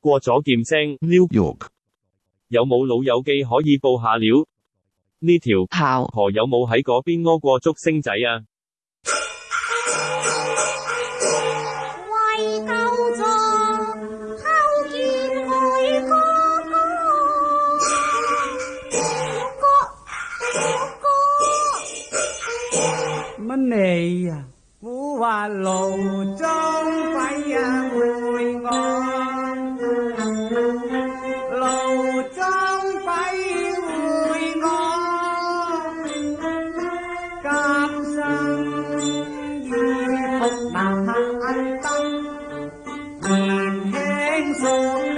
过咗剑声，New York 有冇老友记可以报下料？呢条炮婆有冇喺嗰边屙过竹星仔啊？为救助偷见哥哥哥哥哥哥乜嘢啊？古话劳中。tan tăng ngàn hang xuống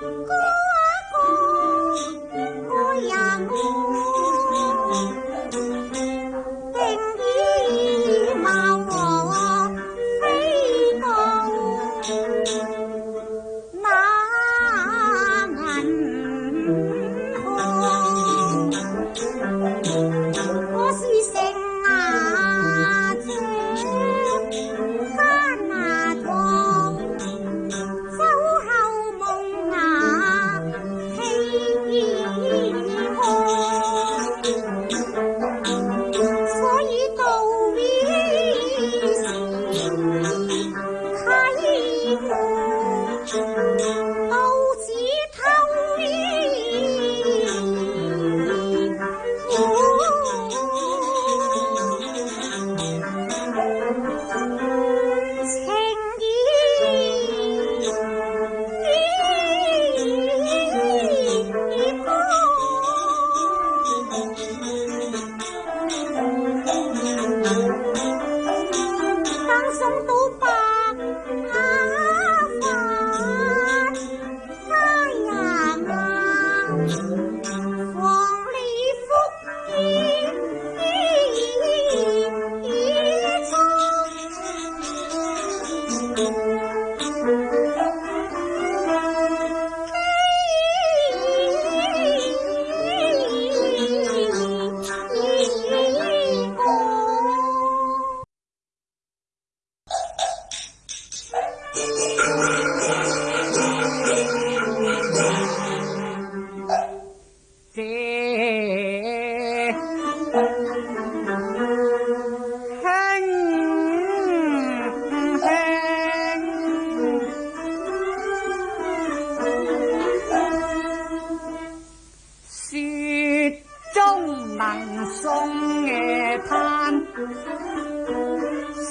Uncle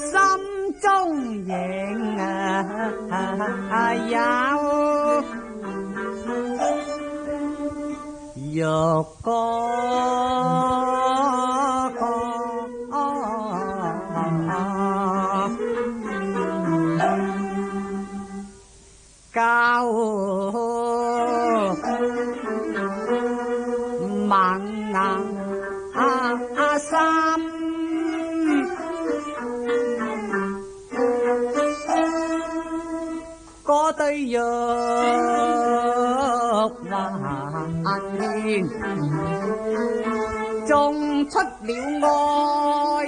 心中影啊有，有光光交。种出了爱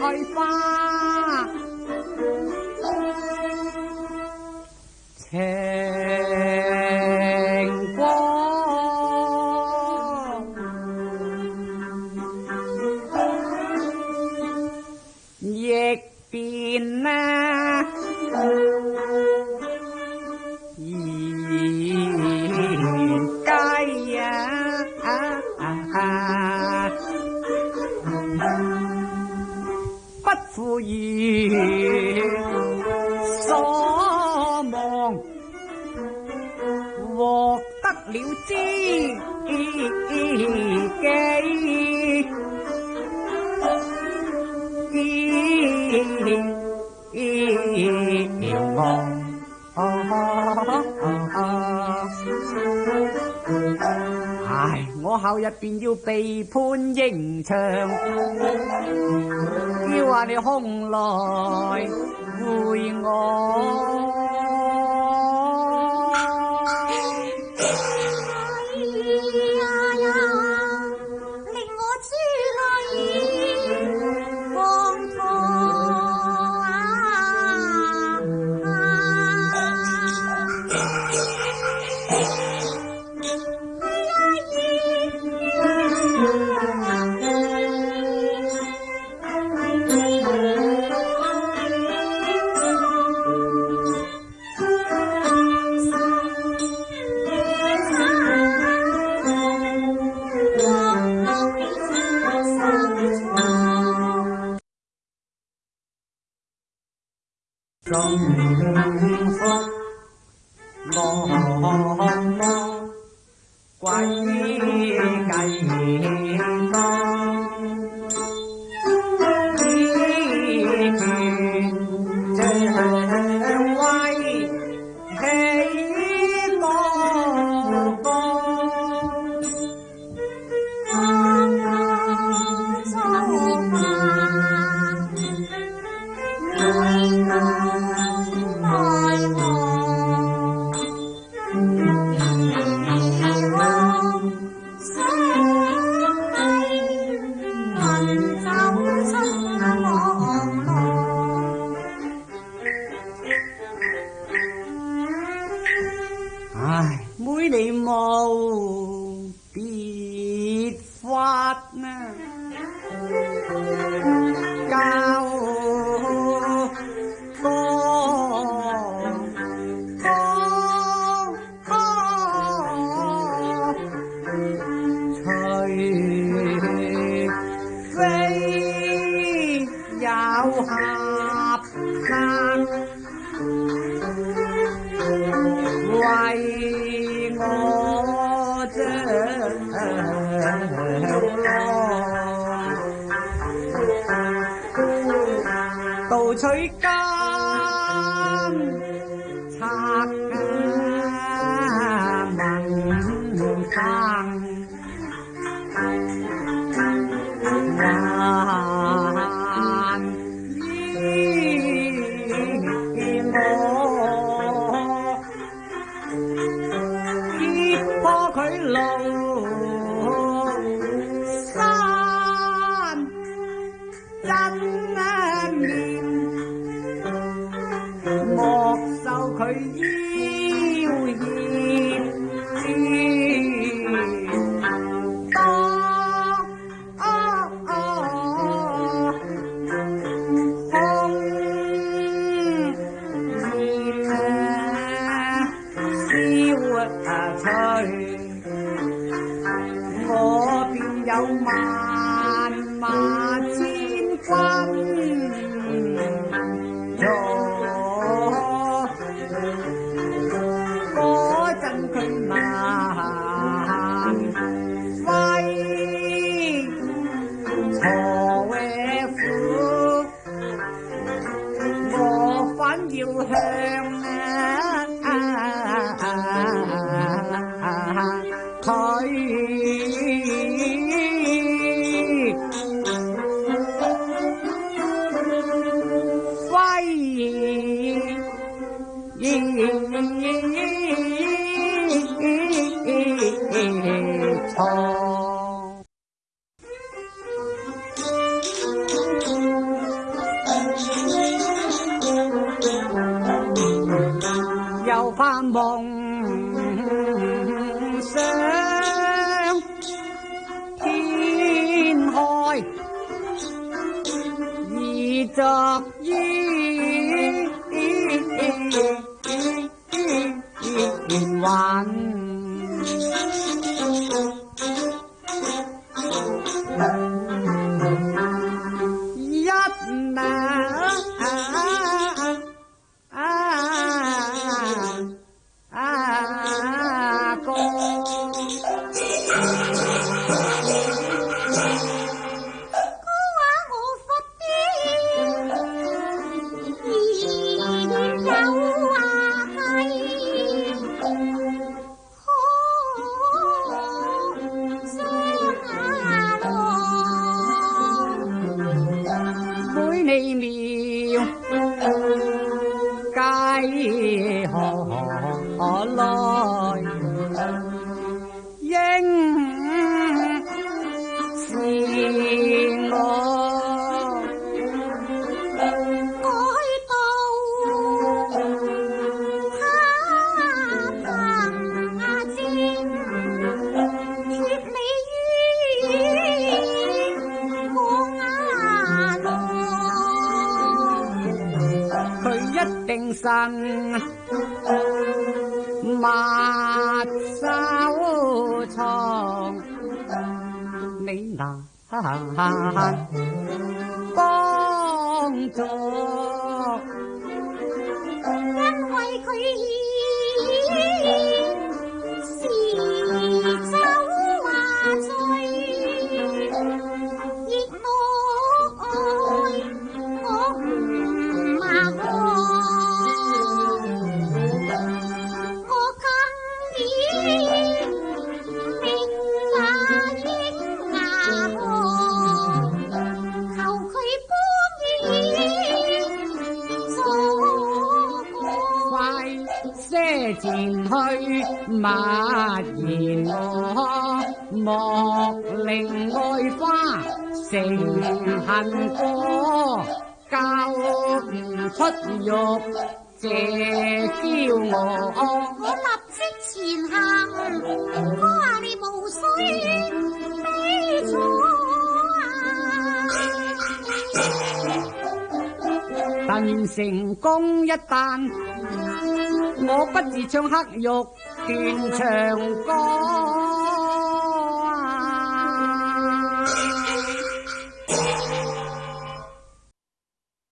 爱花。唉！我后日便要被判刑场，叫话你空来会我。回家。又怕梦想天开，而妹你妙，皆何来？鹰。精神，莫收藏。你难帮助。前去默言我，莫令爱花成恨果。教唔出玉，借娇我。我立即前行，话你无须悲楚但愿成功一旦。我不如唱《黑玉断肠歌》。